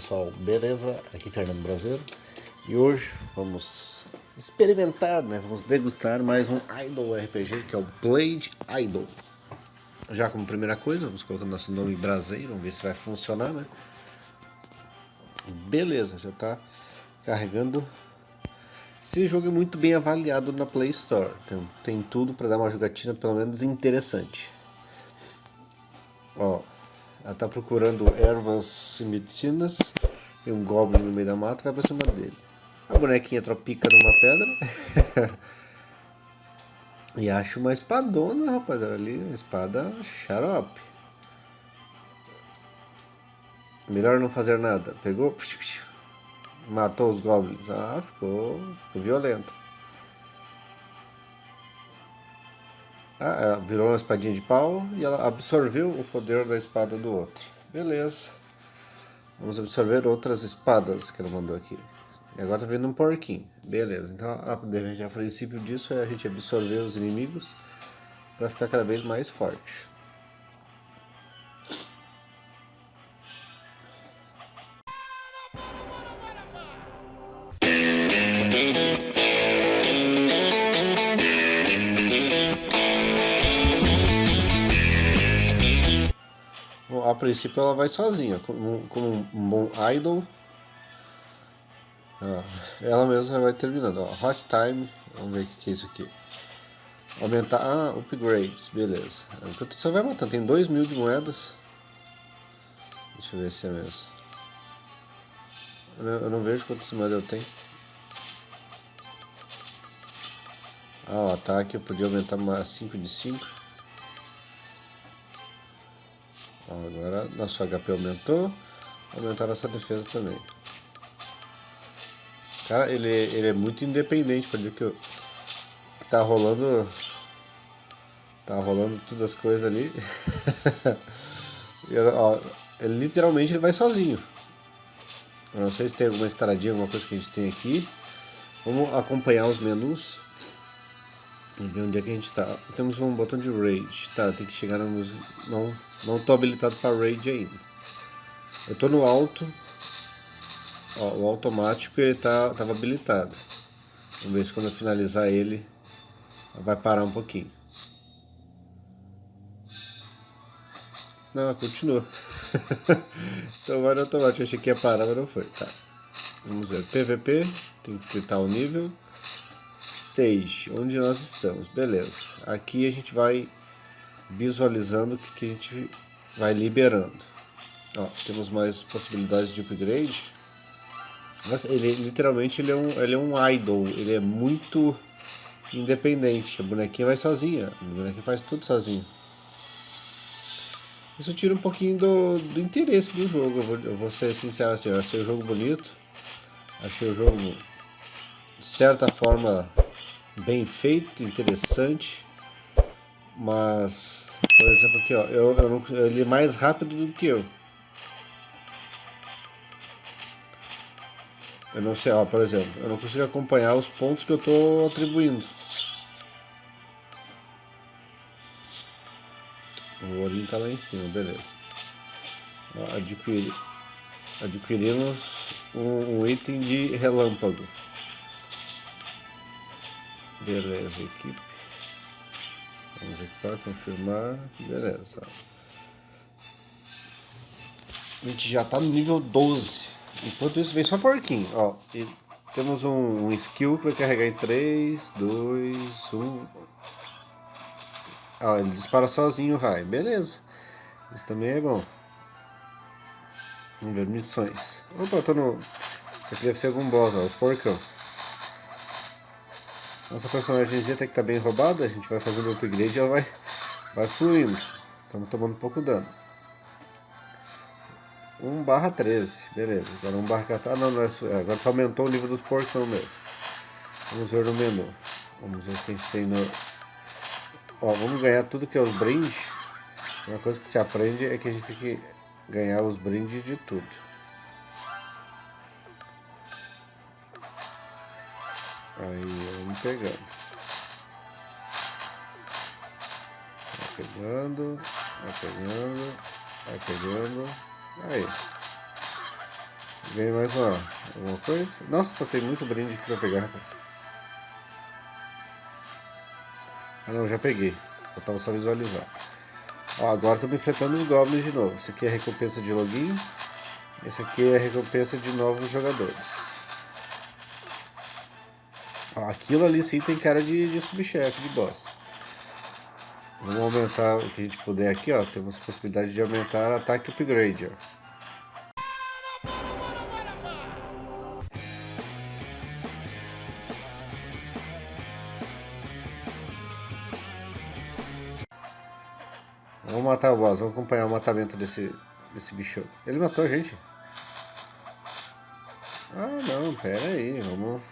pessoal, beleza? Aqui é Fernando Brasileiro e hoje vamos experimentar, né? Vamos degustar mais um Idol RPG que é o Blade Idol. Já como primeira coisa, vamos colocar nosso nome brasileiro, vamos ver se vai funcionar, né? Beleza, já está carregando. Esse jogo é muito bem avaliado na Play Store, então tem tudo para dar uma jogatina pelo menos interessante. Ó, ela tá procurando ervas e medicinas. Tem um goblin no meio da mata, vai pra cima dele. A bonequinha tropica numa pedra. e acha uma espadona, rapaziada, ali. Uma espada xarope. Melhor não fazer nada. Pegou, matou os goblins. Ah, ficou, ficou violento. Ah, ela virou uma espadinha de pau e ela absorveu o poder da espada do outro. Beleza. Vamos absorver outras espadas que ela mandou aqui. E agora tá vendo um porquinho. Beleza. Então, a, a princípio disso é a gente absorver os inimigos para ficar cada vez mais forte. Princípio ela vai sozinha, como, como um bom idol. Ah, ela mesma vai terminando. Ó, hot time, vamos ver o que, é isso aqui. Aumentar, ah, upgrades, beleza. Enquanto você vai matando, tem 2 mil de moedas. Deixa eu ver se é mesmo. Eu não, eu não vejo quantas moedas eu tenho. Ah, o ataque eu podia aumentar mais 5 de 5. Agora nosso HP aumentou, aumentar nossa defesa também. Cara, ele, ele é muito independente, para dizer que, eu, que tá rolando... Tá rolando todas as coisas ali. ó, ele, literalmente ele vai sozinho. Eu não sei se tem alguma estradinha, alguma coisa que a gente tem aqui. Vamos acompanhar os menus. Ver onde é que a gente está. Temos um botão de Rage. Tá, tem que chegar nos... Não, não tô habilitado para Rage ainda. Eu tô no alto. Ó, o automático ele tá, tava habilitado. Vamos ver se quando eu finalizar ele vai parar um pouquinho. Não, continua. então vai no automático. achei que ia parar, mas não foi. Tá. Vamos ver. PVP, tem que tentar o nível stage, onde nós estamos. Beleza. Aqui a gente vai visualizando o que, que a gente vai liberando. Ó, temos mais possibilidades de upgrade. Mas ele literalmente ele é, um, ele é um idol, ele é muito independente. A bonequinha vai sozinha, a bonequinha faz tudo sozinha. Isso tira um pouquinho do, do interesse do jogo, eu vou, eu vou ser sincero assim, eu achei o jogo bonito, achei o jogo de certa forma bem feito, interessante. Mas, por exemplo, aqui, ó, eu, eu ele é mais rápido do que eu. Eu não sei, ó, por exemplo, eu não consigo acompanhar os pontos que eu estou atribuindo. O olhinho está lá em cima, beleza. Adquirimos um item de relâmpago. Beleza, equipe. Vamos equipar, confirmar. Beleza. A gente já tá no nível 12. Enquanto isso, vem só porquinho. Ó, e temos um, um skill que vai carregar em 3, 2, 1. Ó, ele dispara sozinho o raio. Beleza. Isso também é bom. Vamos ver missões. Opa, tô no... Isso aqui deve ser algum boss, ó. Os porcão. Nossa personagemzinha até que tá bem roubada, a gente vai fazendo o upgrade e ela vai, vai fluindo. Estamos tomando pouco dano. 1 barra 13, beleza. Agora 1 barra 14, ah não, não é, é, agora só aumentou o nível dos porcão mesmo. Vamos ver no menu. Vamos ver o que a gente tem no... Ó, vamos ganhar tudo que é os brindes. Uma coisa que se aprende é que a gente tem que ganhar os brindes de tudo. Aí, pegando. Vai pegando, vai pegando, vai pegando. Aí. Ganhei mais uma, uma coisa. Nossa, tem muito brinde aqui pra pegar, rapaz. Ah não, já peguei. Faltava só visualizar. Ó, agora estamos enfrentando os goblins de novo. Esse aqui é a recompensa de login. Esse aqui é a recompensa de novos jogadores. Aquilo ali sim tem cara de, de subchefe, de boss. Vamos aumentar o que a gente puder aqui, ó. Temos possibilidade de aumentar ataque upgrade, ó. Vamos matar o boss, vamos acompanhar o matamento desse, desse bicho. Ele matou a gente. Ah, não, pera aí, vamos...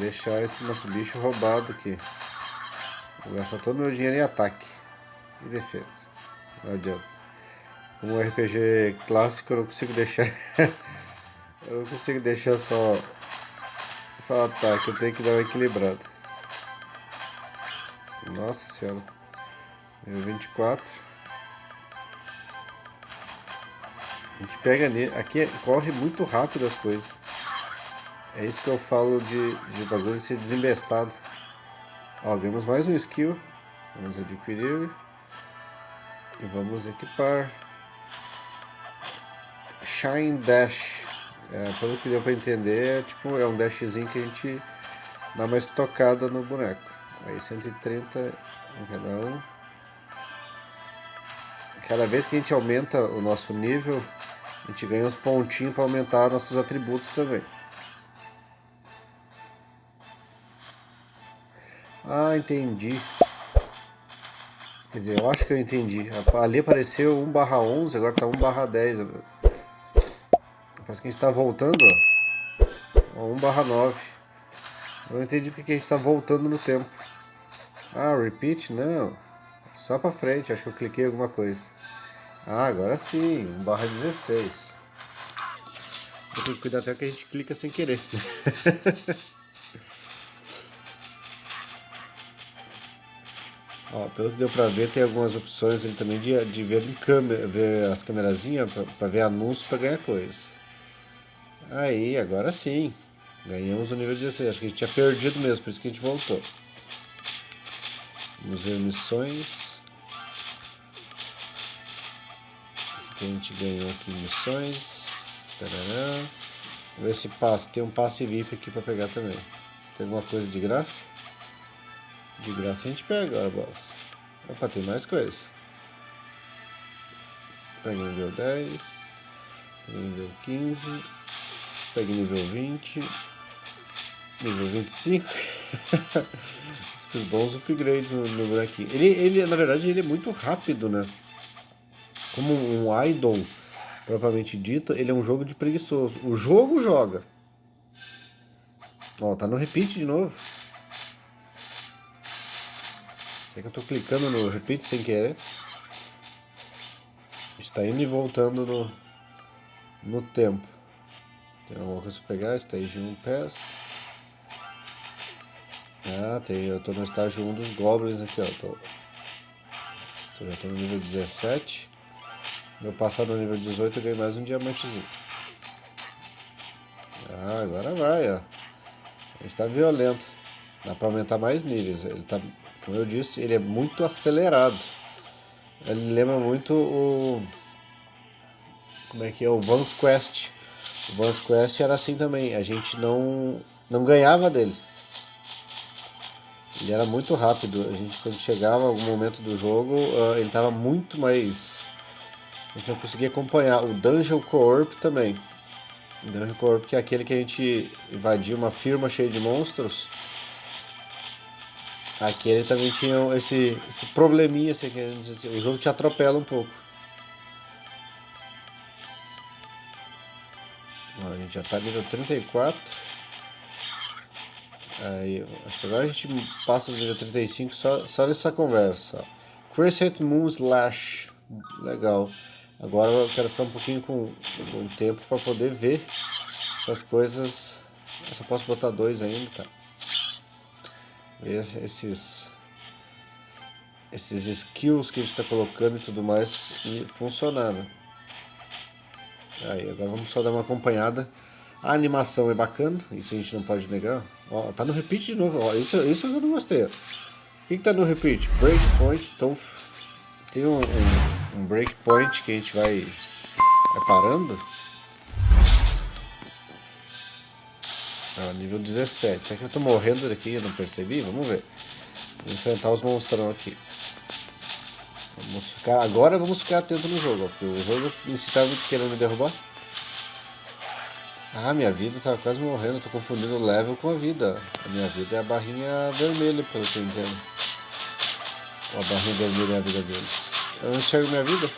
Deixar esse nosso bicho roubado aqui. Vou gastar todo o meu dinheiro em ataque e defesa. Não adianta. Como RPG clássico, eu não consigo deixar... eu não consigo deixar só... Só ataque, eu tenho que dar uma equilibrada. Nossa senhora. Nível 24. A gente pega nele. Aqui corre muito rápido as coisas. É isso que eu falo de, de bagulho ser desembestado. Ó, ganhamos mais um skill. Vamos adquirir. E vamos equipar. Shine Dash. É, pelo que deu pra entender, é, tipo, é um dashzinho que a gente dá mais tocada no boneco. Aí 130 em cada um. Cada vez que a gente aumenta o nosso nível, a gente ganha uns pontinhos para aumentar nossos atributos também. Ah, entendi. Quer dizer, eu acho que eu entendi. Ali apareceu 1 barra 11, agora tá 1 barra 10. Parece que a gente tá voltando, ó. 1 barra 9. Eu entendi porque a gente tá voltando no tempo. Ah, repeat? Não. Só pra frente, acho que eu cliquei alguma coisa. Ah, agora sim, 1 barra 16. Vou ter que cuidar até que a gente clica sem querer. Ó, pelo que deu pra ver, tem algumas opções ali também de, de ver, em câmera, ver as câmerazinhas pra ver anúncios pra ganhar coisa. Aí, agora sim. Ganhamos o nível 16. Acho que a gente tinha perdido mesmo, por isso que a gente voltou. Vamos ver missões. O que a gente ganhou aqui missões. Tarará. Vamos ver se passa. Tem um passe VIP aqui para pegar também. Tem alguma coisa de graça? De graça a gente pega agora, boss. Opa, tem mais coisa. Pega nível 10. Pega nível 15. Pega nível 20. Nível 25. Os bons upgrades no, no bonequinho. Ele, ele, na verdade, ele é muito rápido, né? Como um idol, propriamente dito, ele é um jogo de preguiçoso. O jogo joga. Ó, tá no repeat de novo. Sei que eu tô clicando no repeat sem querer. Está indo e voltando no, no tempo. Tem alguma coisa pra pegar? Stage 1 Pass. Ah, tem, eu tô no estágio 1 dos Goblins aqui, ó. Tô, tô, já tô no nível 17. Meu passado no nível 18 eu ganhei mais um diamantezinho. Ah, agora vai, ó. A gente tá violento. Dá pra aumentar mais níveis. Ele tá, como eu disse, ele é muito acelerado. Ele lembra muito o... Como é que é? O Vans Quest. O Vans Quest era assim também. A gente não, não ganhava dele. Ele era muito rápido. A gente, quando chegava algum momento do jogo, uh, ele estava muito mais... A gente não conseguia acompanhar. O Dungeon Corp também. O Dungeon Corp, que é aquele que a gente invadiu uma firma cheia de monstros. Aquele também tinha esse, esse probleminha, assim, assim, o jogo te atropela um pouco. a gente já está nível 34. Aí, acho que agora a gente passa do nível 35 só, só nessa conversa. Crescent Moon Slash. Legal. Agora eu quero ficar um pouquinho com, com tempo para poder ver essas coisas. Eu só posso botar dois ainda, tá? Esses esses skills que a gente está colocando e tudo mais funcionando. Aí, agora vamos só dar uma acompanhada. A animação é bacana, isso a gente não pode negar. Ó, tá no repeat de novo, ó, isso, isso eu não gostei. O que, que tá no repeat? Breakpoint, então tem um, um, um breakpoint que a gente vai, vai parando. Ó, nível 17. Será que eu tô morrendo daqui eu não percebi? Vamos ver. Vou enfrentar os monstrão aqui. Vamos ficar, agora vamos ficar atento no jogo, ó, porque o jogo em si tá querendo me derrubar. Ah, minha vida tá quase morrendo, tô confundindo o level com a vida. A minha vida é a barrinha vermelha, pelo que eu entendo. A barrinha vermelha é a vida deles. Eu não enxergo minha vida.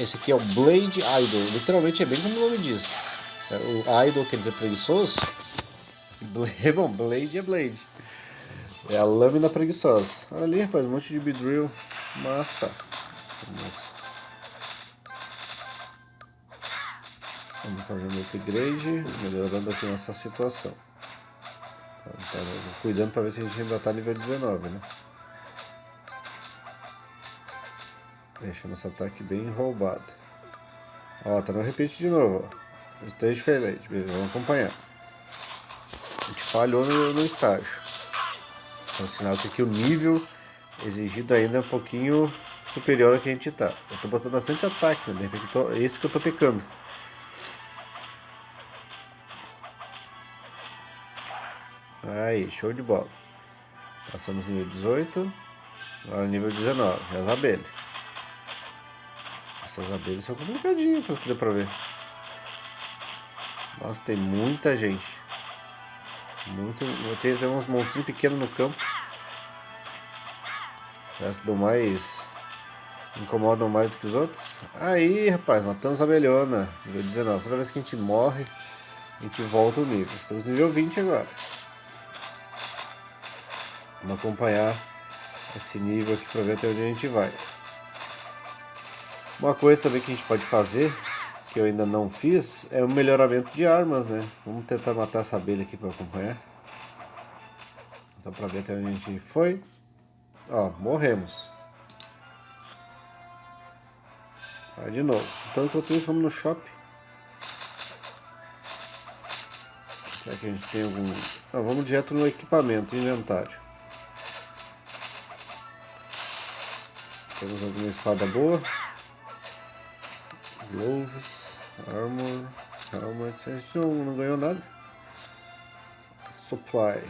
Esse aqui é o Blade Idol. Literalmente é bem como o nome diz. É, o Idol quer dizer preguiçoso. Blade, bom, Blade é Blade. É a lâmina preguiçosa. Olha ali, rapaz, um monte de Beedrill. Massa. Vamos, fazer um upgrade, melhorando aqui nossa situação. Tá, tá cuidando para ver se a gente ainda tá nível 19, né? Deixa nosso ataque bem roubado. Ó, tá no repeat de novo. Esteja diferente, beleza, vamos acompanhar. A gente falhou no, no estágio. Então, sinal que aqui o nível exigido ainda é um pouquinho superior ao que a gente tá. Eu tô botando bastante ataque, né? De repente tô, é isso que eu tô pecando. Aí, show de bola. Passamos nível 18. Agora nível 19, as abelhas. Essas abelhas são complicadinhas, pelo que deu pra ver. Nossa, tem muita gente. Muito, tem, tem uns monstrinhos pequenos no campo. Parece do mais. Incomodam mais do que os outros. Aí, rapaz, matamos a abelhona. Nível 19. Toda vez que a gente morre, a gente volta o nível. Estamos no nível 20 agora. Vamos acompanhar esse nível aqui para ver até onde a gente vai. Uma coisa também que a gente pode fazer que eu ainda não fiz é o melhoramento de armas, né? Vamos tentar matar essa abelha aqui para acompanhar. Só para ver até onde a gente foi. Ó, morremos. Vai de novo. Então enquanto isso vamos no shopping. Será que a gente tem algum... Não, vamos direto no equipamento, inventário. Temos alguma espada boa. Gloves. Armor, helmet, a gente não, não ganhou nada. Supply.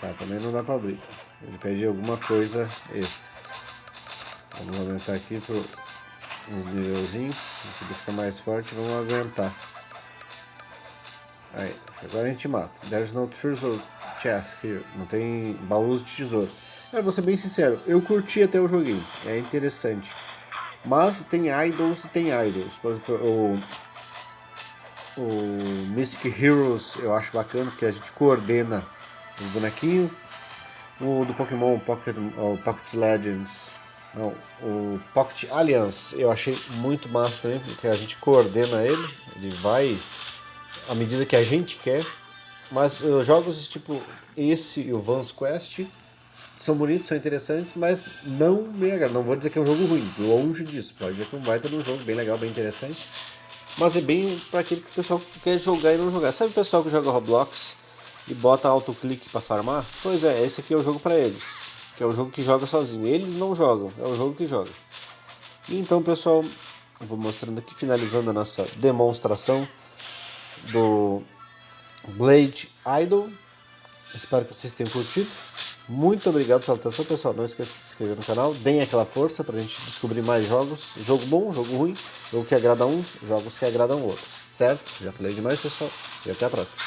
Tá, também não dá pra abrir. Ele pede alguma coisa extra. Vamos aumentar aqui para uns nivelzinhos. Pra ficar mais forte, vamos aguentar. Aí, agora a gente mata. There's no treasure chest here. Não tem baús de tesouro. Cara, vou ser bem sincero, eu curti até o joguinho. É interessante. Mas tem idols e tem idols. Por exemplo, o, o Mystic Heroes eu acho bacana, porque a gente coordena os bonequinhos. O do Pokémon Pocket, o Pocket Legends, não, o Pocket Alliance eu achei muito massa também, porque a gente coordena ele, ele vai à medida que a gente quer. Mas uh, jogos tipo esse e o Vans Quest são bonitos, são interessantes, mas não me agradam. Não vou dizer que é um jogo ruim, longe disso. Pode ver que é um baita um jogo bem legal, bem interessante. Mas é bem para aquele que o pessoal quer jogar e não jogar. Sabe o pessoal que joga Roblox e bota autoclique para farmar? Pois é, esse aqui é o jogo para eles. Que é o jogo que joga sozinho. Eles não jogam, é o jogo que joga. Então, pessoal, vou mostrando aqui, finalizando a nossa demonstração do Blade Idol. Espero que vocês tenham curtido. Muito obrigado pela atenção, pessoal. Não esqueça de se inscrever no canal. Deem aquela força para a gente descobrir mais jogos. Jogo bom, jogo ruim, jogo que agrada uns, jogos que agradam outros. Certo? Já falei demais, pessoal. E até a próxima.